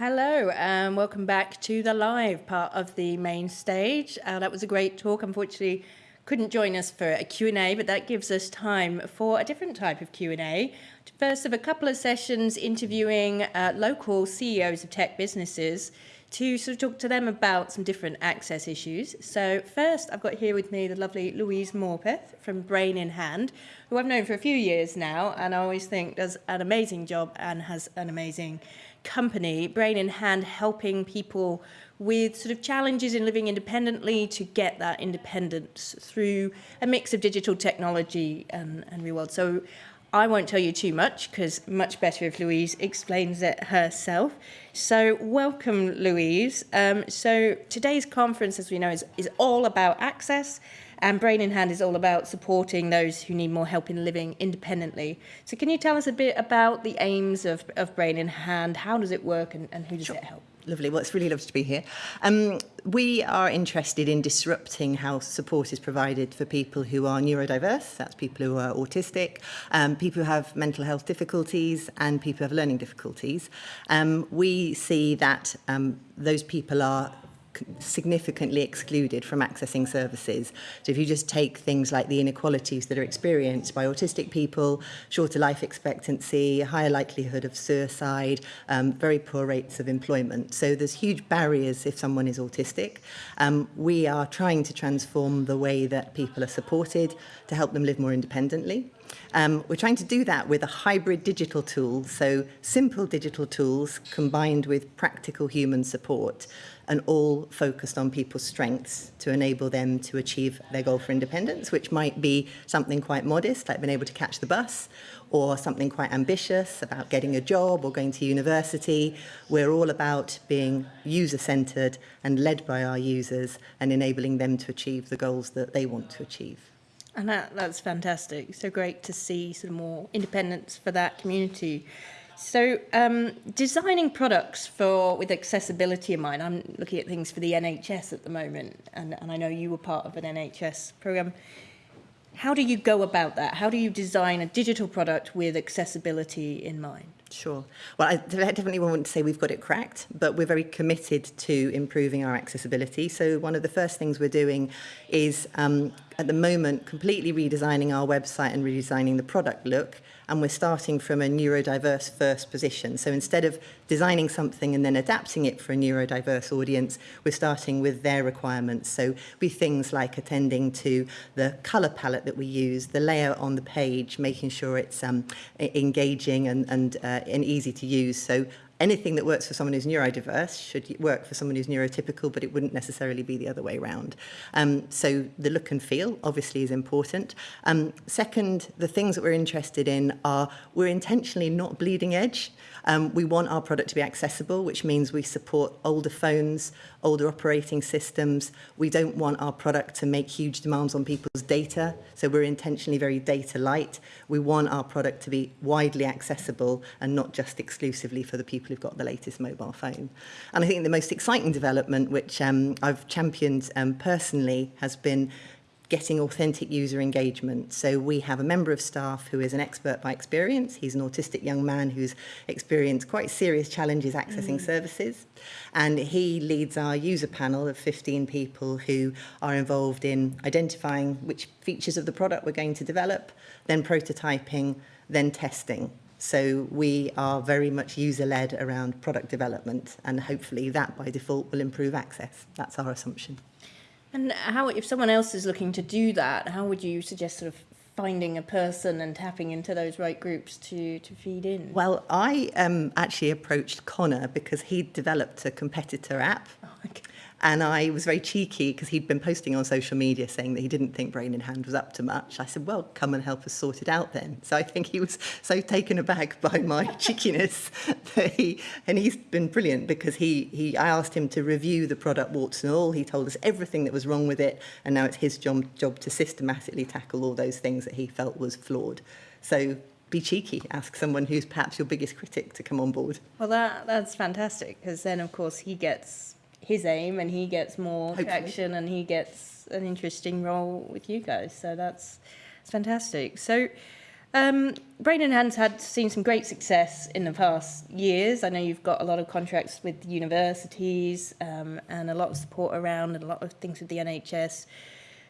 Hello and welcome back to the live part of the main stage. Uh, that was a great talk. Unfortunately, couldn't join us for a Q&A, but that gives us time for a different type of Q&A. First of a couple of sessions interviewing uh, local CEOs of tech businesses to sort of talk to them about some different access issues. So first, I've got here with me the lovely Louise Morpeth from Brain in Hand, who I've known for a few years now, and I always think does an amazing job and has an amazing company, Brain in Hand, helping people with sort of challenges in living independently to get that independence through a mix of digital technology and, and real world. So I won't tell you too much because much better if Louise explains it herself. So welcome, Louise. Um, so today's conference, as we know, is, is all about access and Brain in Hand is all about supporting those who need more help in living independently. So can you tell us a bit about the aims of, of Brain in Hand? How does it work and, and who does sure. it help? Lovely. Well, it's really lovely to be here. Um, we are interested in disrupting how support is provided for people who are neurodiverse, that's people who are autistic, um, people who have mental health difficulties and people who have learning difficulties. Um, we see that um, those people are significantly excluded from accessing services. So if you just take things like the inequalities that are experienced by autistic people, shorter life expectancy, higher likelihood of suicide, um, very poor rates of employment. So there's huge barriers if someone is autistic. Um, we are trying to transform the way that people are supported to help them live more independently. Um, we're trying to do that with a hybrid digital tool, so simple digital tools combined with practical human support and all focused on people's strengths to enable them to achieve their goal for independence, which might be something quite modest, like being able to catch the bus, or something quite ambitious about getting a job or going to university. We're all about being user-centred and led by our users and enabling them to achieve the goals that they want to achieve. And that, that's fantastic. So great to see some more independence for that community. So um, designing products for with accessibility in mind, I'm looking at things for the NHS at the moment, and, and I know you were part of an NHS program. How do you go about that? How do you design a digital product with accessibility in mind? Sure. Well, I definitely to say we've got it cracked, but we're very committed to improving our accessibility. So one of the first things we're doing is, um, at the moment, completely redesigning our website and redesigning the product look and we're starting from a neurodiverse first position. So instead of designing something and then adapting it for a neurodiverse audience, we're starting with their requirements. So be things like attending to the color palette that we use, the layout on the page, making sure it's um, engaging and, and, uh, and easy to use. So anything that works for someone who's neurodiverse should work for someone who's neurotypical, but it wouldn't necessarily be the other way around. Um, so the look and feel obviously is important. Um, second, the things that we're interested in are we're intentionally not bleeding edge. Um, we want our product to be accessible, which means we support older phones, older operating systems. We don't want our product to make huge demands on people's data, so we're intentionally very data light. We want our product to be widely accessible and not just exclusively for the people who've got the latest mobile phone. And I think the most exciting development, which um, I've championed um, personally, has been getting authentic user engagement. So we have a member of staff who is an expert by experience. He's an autistic young man who's experienced quite serious challenges accessing mm. services. And he leads our user panel of 15 people who are involved in identifying which features of the product we're going to develop, then prototyping, then testing. So we are very much user-led around product development and hopefully that by default will improve access. That's our assumption. And how, if someone else is looking to do that, how would you suggest sort of finding a person and tapping into those right groups to, to feed in? Well, I um, actually approached Connor because he'd developed a competitor app. Oh, okay. And I was very cheeky because he'd been posting on social media saying that he didn't think Brain in Hand was up to much. I said, well, come and help us sort it out then. So I think he was so taken aback by my cheekiness that he, and he's been brilliant because he, he, I asked him to review the product warts and all. He told us everything that was wrong with it. And now it's his job, job to systematically tackle all those things that he felt was flawed. So be cheeky, ask someone who's perhaps your biggest critic to come on board. Well, that, that's fantastic because then, of course, he gets his aim and he gets more Hopefully. traction and he gets an interesting role with you guys. So that's, that's fantastic. So Um, Brain in Hand's had seen some great success in the past years. I know you've got a lot of contracts with universities um, and a lot of support around and a lot of things with the NHS.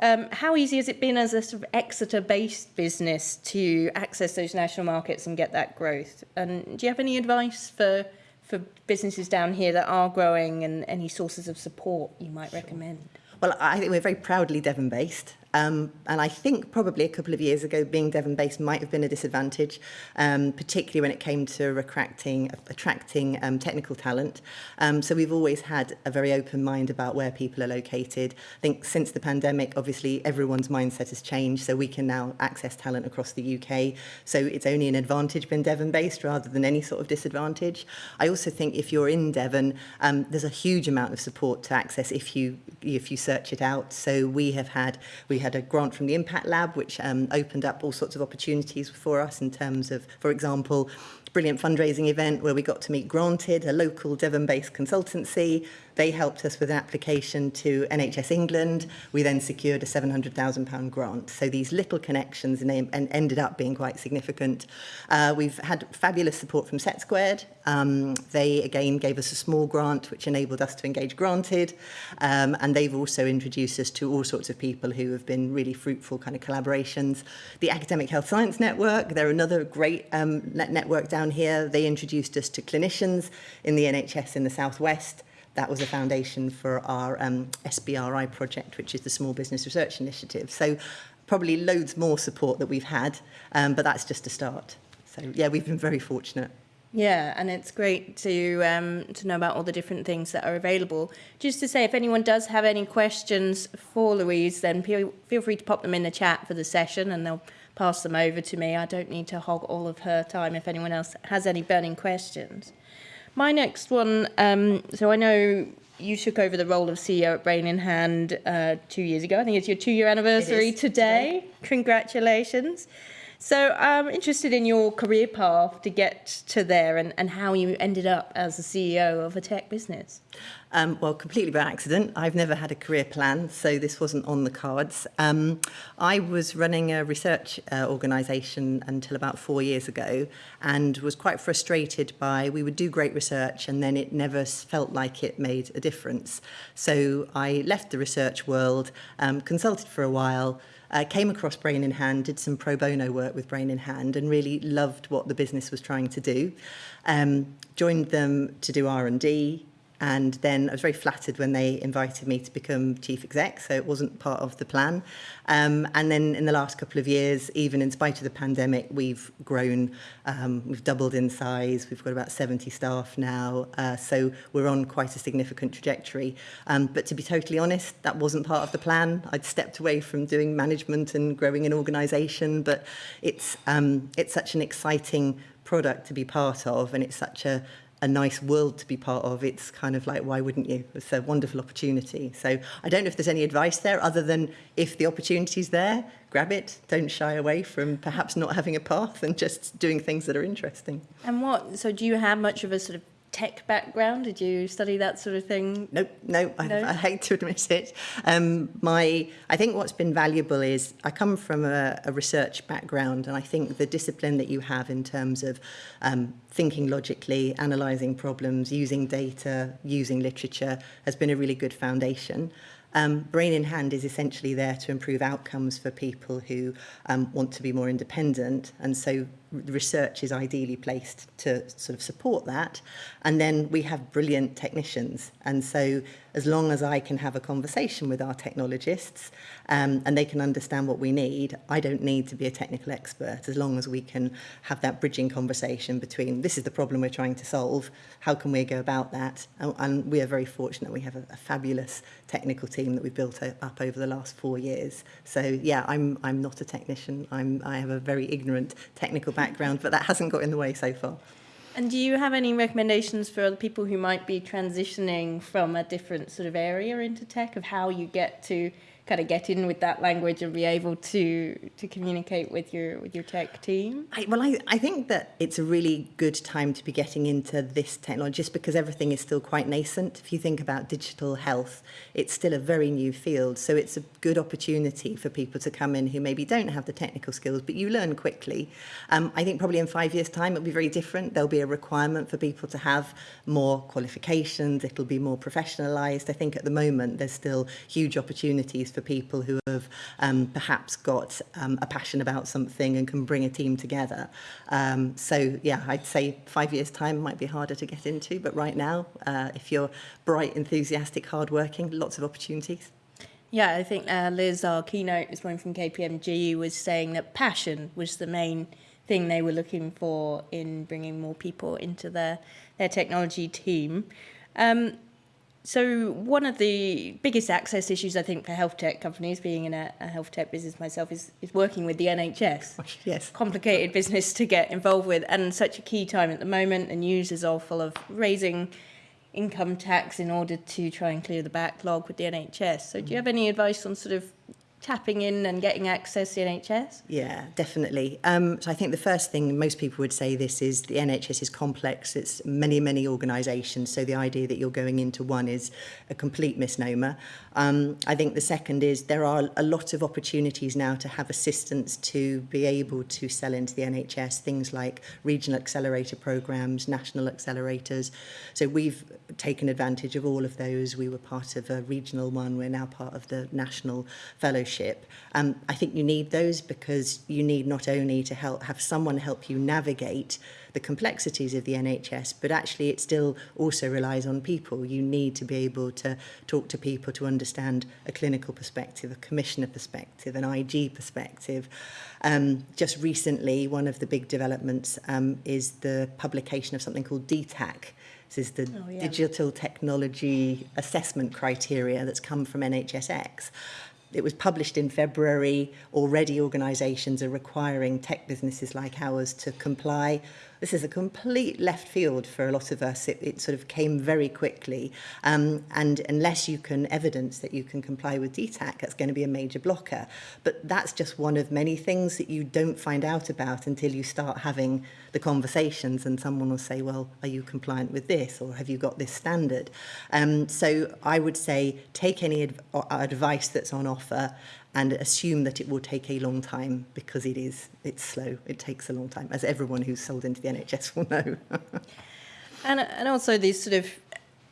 Um, how easy has it been as a sort of Exeter-based business to access those national markets and get that growth? And do you have any advice for for businesses down here that are growing and any sources of support you might recommend? Well, I think we're very proudly Devon-based. Um, and I think probably a couple of years ago, being Devon-based might have been a disadvantage, um, particularly when it came to attracting, attracting um, technical talent. Um, so we've always had a very open mind about where people are located. I think since the pandemic, obviously everyone's mindset has changed, so we can now access talent across the UK. So it's only an advantage being Devon-based rather than any sort of disadvantage. I also think if you're in Devon, um, there's a huge amount of support to access if you if you search it out. So we have had we had a grant from the Impact Lab, which um, opened up all sorts of opportunities for us in terms of, for example, brilliant fundraising event where we got to meet Granted, a local Devon-based consultancy. They helped us with an application to NHS England. We then secured a £700,000 grant. So these little connections and, ended up being quite significant. Uh, we've had fabulous support from SETsquared. Um, they, again, gave us a small grant, which enabled us to engage Granted. Um, and they've also introduced us to all sorts of people who have been really fruitful kind of collaborations. The Academic Health Science Network, they're another great um, net network down here. They introduced us to clinicians in the NHS in the Southwest. that was a foundation for our um, SBRI project, which is the Small Business Research Initiative. So probably loads more support that we've had, um, but that's just a start. So yeah, we've been very fortunate. Yeah, and it's great to um, to know about all the different things that are available. Just to say, if anyone does have any questions for Louise, then feel free to pop them in the chat for the session and they'll pass them over to me. I don't need to hog all of her time if anyone else has any burning questions. My next one, um, so I know you took over the role of CEO at Brain in Hand uh, two years ago. I think it's your two-year anniversary today. today. Congratulations. So I'm interested in your career path to get to there and, and how you ended up as the CEO of a tech business. Um, well, completely by accident. I've never had a career plan, so this wasn't on the cards. Um, I was running a research uh, organisation until about four years ago and was quite frustrated by we would do great research and then it never felt like it made a difference. So I left the research world, um, consulted for a while, uh, came across Brain in Hand, did some pro bono work with Brain in Hand and really loved what the business was trying to do. Um, joined them to do R&D, And then I was very flattered when they invited me to become chief exec, so it wasn't part of the plan. Um, and then in the last couple of years, even in spite of the pandemic, we've grown, um, we've doubled in size, we've got about 70 staff now, uh, so we're on quite a significant trajectory. Um, but to be totally honest, that wasn't part of the plan. I'd stepped away from doing management and growing an organisation, but it's, um, it's such an exciting product to be part of and it's such a a nice world to be part of, it's kind of like, why wouldn't you? It's a wonderful opportunity. So I don't know if there's any advice there other than if the opportunity's there, grab it. Don't shy away from perhaps not having a path and just doing things that are interesting. And what, so do you have much of a sort of tech background? Did you study that sort of thing? Nope, no, I, no? I hate to admit it. Um, my, I think what's been valuable is I come from a, a research background and I think the discipline that you have in terms of um, thinking logically, analysing problems, using data, using literature has been a really good foundation. Um, Brain in Hand is essentially there to improve outcomes for people who um, want to be more independent. And so research is ideally placed to sort of support that. And then we have brilliant technicians. And so as long as I can have a conversation with our technologists um, and they can understand what we need, I don't need to be a technical expert as long as we can have that bridging conversation between this is the problem we're trying to solve, how can we go about that? And, and we are very fortunate we have a, a fabulous technical team that we've built up over the last four years. So yeah, I'm, I'm not a technician. I'm, I have a very ignorant technical background, but that hasn't got in the way so far. And do you have any recommendations for people who might be transitioning from a different sort of area into tech of how you get to kind of get in with that language and be able to to communicate with your with your tech team? I, well, I, I think that it's a really good time to be getting into this technology just because everything is still quite nascent. If you think about digital health, it's still a very new field. So it's a good opportunity for people to come in who maybe don't have the technical skills, but you learn quickly. Um, I think probably in five years' time, it'll be very different. There'll be a requirement for people to have more qualifications. It'll be more professionalized. I think at the moment, there's still huge opportunities for people who have um, perhaps got um, a passion about something and can bring a team together. Um, so yeah, I'd say five years time might be harder to get into, but right now, uh, if you're bright, enthusiastic, hardworking, lots of opportunities. Yeah, I think uh, Liz, our keynote this morning from KPMG, was saying that passion was the main thing they were looking for in bringing more people into their, their technology team. Um, so one of the biggest access issues, I think, for health tech companies, being in a, a health tech business myself, is, is working with the NHS. Yes. Complicated business to get involved with, and such a key time at the moment. The news is all full of raising income tax in order to try and clear the backlog with the NHS. So do you mm. have any advice on sort of tapping in and getting access to the NHS? Yeah, definitely. Um, so I think the first thing most people would say this is the NHS is complex. It's many, many organisations. So the idea that you're going into one is a complete misnomer. Um, I think the second is there are a lot of opportunities now to have assistance to be able to sell into the NHS, things like regional accelerator programs, national accelerators. So we've taken advantage of all of those. We were part of a regional one, we're now part of the national fellowship. Um, I think you need those because you need not only to help have someone help you navigate the complexities of the NHS, but actually it still also relies on people. You need to be able to talk to people to understand a clinical perspective, a commissioner perspective, an IG perspective. Um, just recently, one of the big developments um, is the publication of something called DTAC. This is the oh, yeah. Digital Technology Assessment Criteria that's come from NHSX. It was published in February. Already organisations are requiring tech businesses like ours to comply this is a complete left field for a lot of us. It, it sort of came very quickly. Um, and unless you can evidence that you can comply with DTAC, that's going to be a major blocker. But that's just one of many things that you don't find out about until you start having the conversations and someone will say, well, are you compliant with this? Or have you got this standard? Um, so I would say take any adv uh, advice that's on offer and assume that it will take a long time because it is it's slow. It takes a long time as everyone who's sold into the NHS will know. And and also this sort of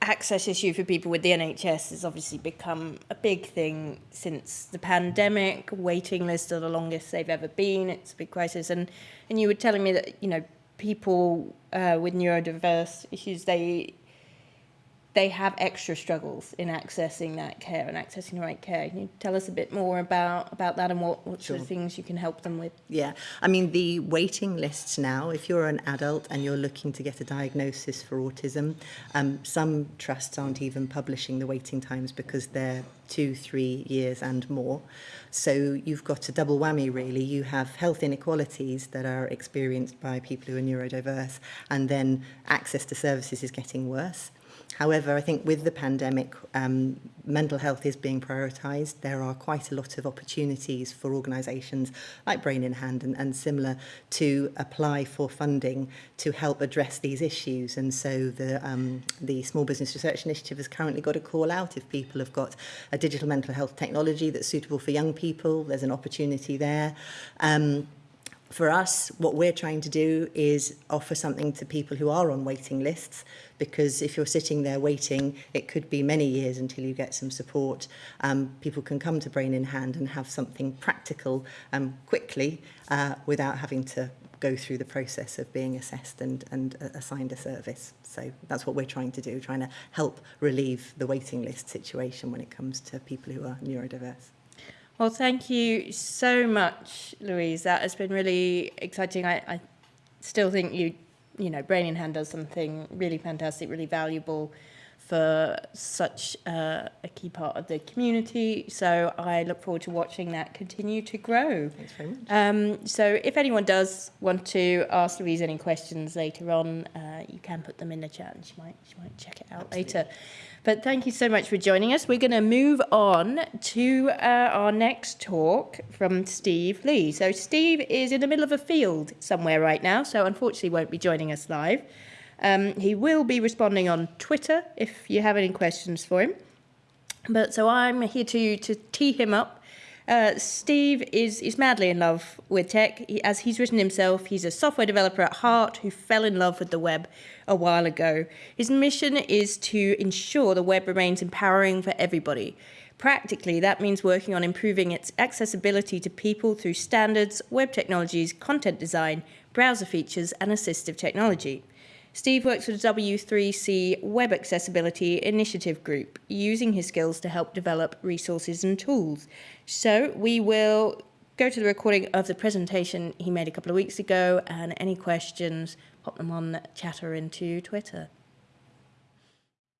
access issue for people with the NHS has obviously become a big thing since the pandemic. Waiting lists are the longest they've ever been. It's a big crisis. And and you were telling me that you know people uh, with neurodiverse issues they they have extra struggles in accessing that care and accessing the right care. Can you tell us a bit more about, about that and what, what sure. sort of things you can help them with? Yeah, I mean, the waiting lists now, if you're an adult and you're looking to get a diagnosis for autism, um, some trusts aren't even publishing the waiting times because they're two, three years and more. So you've got a double whammy, really. You have health inequalities that are experienced by people who are neurodiverse, and then access to services is getting worse. However, I think with the pandemic, um, mental health is being prioritised. There are quite a lot of opportunities for organisations like Brain in Hand and, and similar to apply for funding to help address these issues. And so the, um, the Small Business Research Initiative has currently got a call out if people have got a digital mental health technology that's suitable for young people. There's an opportunity there. Um, for us, what we're trying to do is offer something to people who are on waiting lists, because if you're sitting there waiting, it could be many years until you get some support. Um, people can come to Brain in Hand and have something practical um, quickly uh, without having to go through the process of being assessed and, and uh, assigned a service. So that's what we're trying to do, trying to help relieve the waiting list situation when it comes to people who are neurodiverse. Well, thank you so much, Louise. That has been really exciting. I, I still think you, you know, Brain in Hand does something really fantastic, really valuable for such uh, a key part of the community. So I look forward to watching that continue to grow. Thanks very much. Um, so if anyone does want to ask Louise any questions later on, uh, you can put them in the chat and she might, she might check it out later. But thank you so much for joining us. We're going to move on to uh, our next talk from Steve Lee. So Steve is in the middle of a field somewhere right now, so unfortunately won't be joining us live. Um, he will be responding on Twitter if you have any questions for him. But so I'm here to to tee him up. Uh, Steve is is madly in love with tech. He, as he's written himself, he's a software developer at heart who fell in love with the web a while ago. His mission is to ensure the web remains empowering for everybody. Practically, that means working on improving its accessibility to people through standards, web technologies, content design, browser features, and assistive technology. Steve works with the W3C Web Accessibility Initiative Group, using his skills to help develop resources and tools. So we will go to the recording of the presentation he made a couple of weeks ago, and any questions, pop them on Chatter into Twitter.